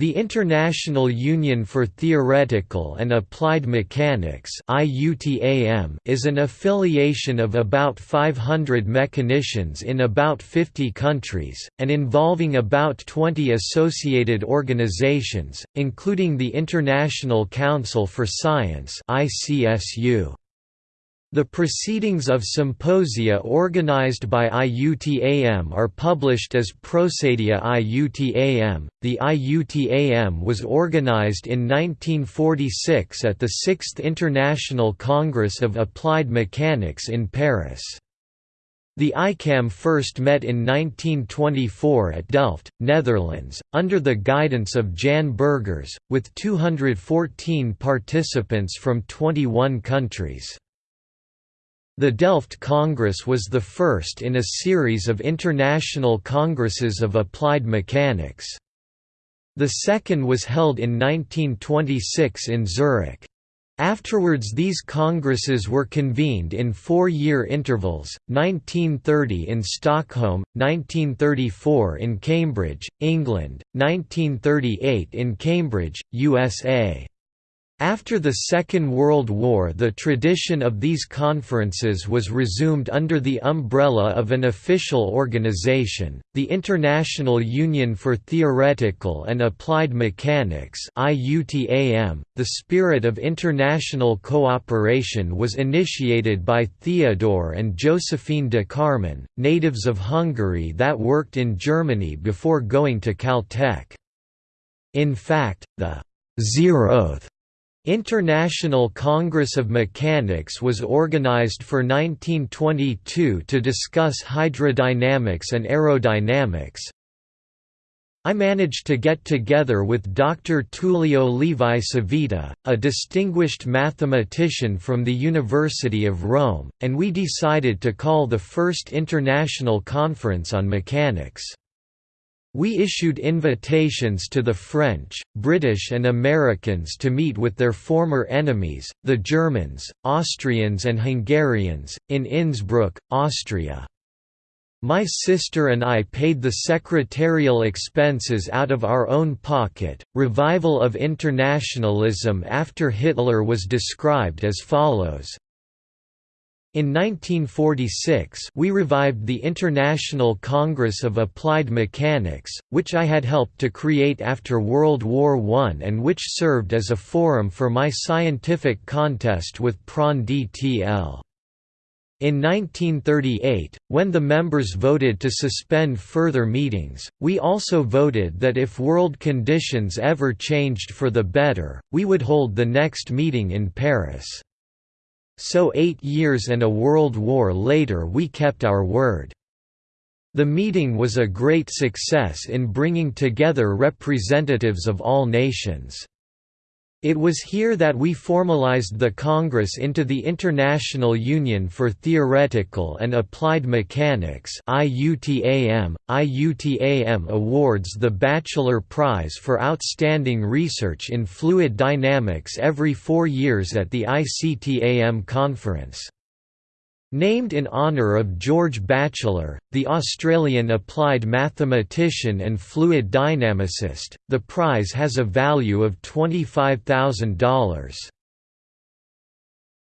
The International Union for Theoretical and Applied Mechanics is an affiliation of about 500 mechanicians in about 50 countries, and involving about 20 associated organizations, including the International Council for Science ICSU. The proceedings of symposia organized by IUTAM are published as Procedia IUTAM. The IUTAM was organized in 1946 at the Sixth International Congress of Applied Mechanics in Paris. The ICAM first met in 1924 at Delft, Netherlands, under the guidance of Jan Burgers, with 214 participants from 21 countries. The Delft Congress was the first in a series of international congresses of applied mechanics. The second was held in 1926 in Zurich. Afterwards these congresses were convened in four-year intervals, 1930 in Stockholm, 1934 in Cambridge, England, 1938 in Cambridge, USA. After the Second World War the tradition of these conferences was resumed under the umbrella of an official organization, the International Union for Theoretical and Applied Mechanics .The spirit of international cooperation was initiated by Theodore and Josephine de Kármán, natives of Hungary that worked in Germany before going to Caltech. In fact, the Zeroth International Congress of Mechanics was organized for 1922 to discuss hydrodynamics and aerodynamics. I managed to get together with Dr. Tullio Levi Civita, a distinguished mathematician from the University of Rome, and we decided to call the first international conference on mechanics. We issued invitations to the French, British and Americans to meet with their former enemies, the Germans, Austrians and Hungarians, in Innsbruck, Austria. My sister and I paid the secretarial expenses out of our own pocket. Revival of internationalism after Hitler was described as follows in 1946 we revived the International Congress of Applied Mechanics, which I had helped to create after World War I and which served as a forum for my scientific contest with Prandtl. In 1938, when the members voted to suspend further meetings, we also voted that if world conditions ever changed for the better, we would hold the next meeting in Paris. So eight years and a world war later we kept our word. The meeting was a great success in bringing together representatives of all nations. It was here that we formalized the Congress into the International Union for Theoretical and Applied Mechanics IUTAM. IUTAM awards the Batchelor Prize for Outstanding Research in Fluid Dynamics every four years at the ICTAM conference. Named in honour of George Batchelor, the Australian applied mathematician and fluid dynamicist, the prize has a value of $25,000.